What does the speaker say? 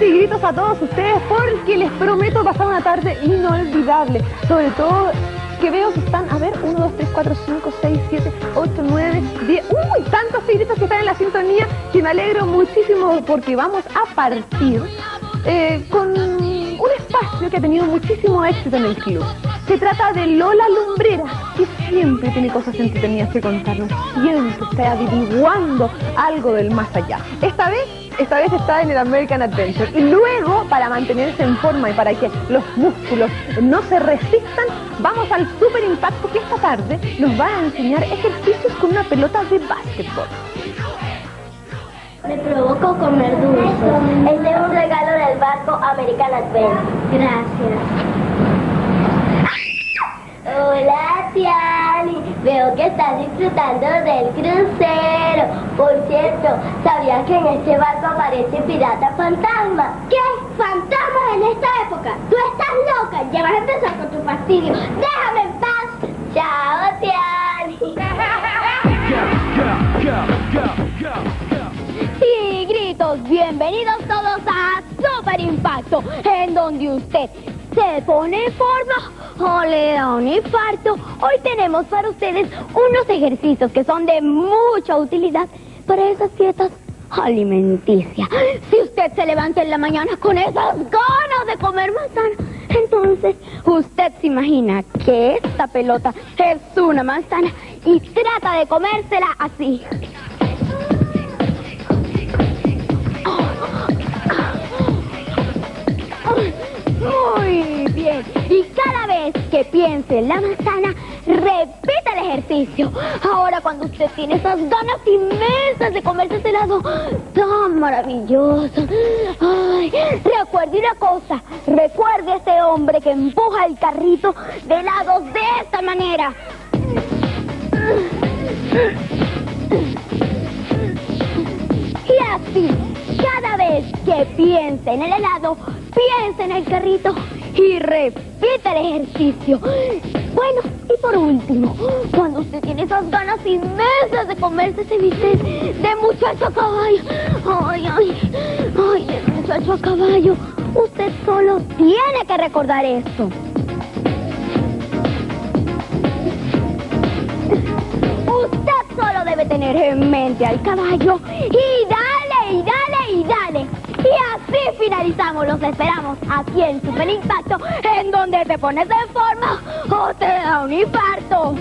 saluditos a todos ustedes porque les prometo pasar una tarde inolvidable. Sobre todo que veo que están, a ver, 1, 2, 3, 4, 5, 6, 7, 8, 9, 10. ¡Uy! Tantos tigritos que están en la sintonía que me alegro muchísimo porque vamos a partir eh, con un espacio que ha tenido muchísimo éxito en el club. Se trata de Lola Lumbrera, que siempre tiene cosas entretenidas que contarnos, siempre está averiguando algo del más allá. Esta vez esta vez está en el American Adventure. Y luego, para mantenerse en forma y para que los músculos no se resistan, vamos al Super Impacto que esta tarde nos va a enseñar ejercicios con una pelota de básquetbol. Me provoco comer dulce. Este es un regalo del barco American Adventure. Gracias. Veo que estás disfrutando del crucero. Por cierto, ¿sabías que en este barco aparece pirata fantasma? ¿Qué? ¿Fantasmas en esta época? ¡Tú estás loca! Ya vas a empezar con tu fastidio. ¡Déjame en paz! ¡Chao, Tiani! Bienvenidos todos a Super Impacto, en donde usted se pone en forma o le da un infarto. Hoy tenemos para ustedes unos ejercicios que son de mucha utilidad para esas dietas alimenticias. Si usted se levanta en la mañana con esas ganas de comer manzana, entonces usted se imagina que esta pelota es una manzana y trata de comérsela así. La manzana, repita el ejercicio. Ahora cuando usted tiene esas ganas inmensas de comerse ese helado tan maravilloso. Ay, recuerde una cosa. Recuerde a ese hombre que empuja el carrito de helados de esta manera. Y así, cada vez que piense en el helado, piense en el carrito y repita el ejercicio. Bueno, y por último, cuando usted tiene esas ganas inmensas de comerse ese bistec de muchacho a caballo, ay, ay, ay, de muchacho a caballo, usted solo tiene que recordar esto. Usted solo debe tener en mente al caballo y dale, y dale, y dale. Así finalizamos. Los esperamos aquí en Super Impacto, en donde te pones en forma o te da un infarto.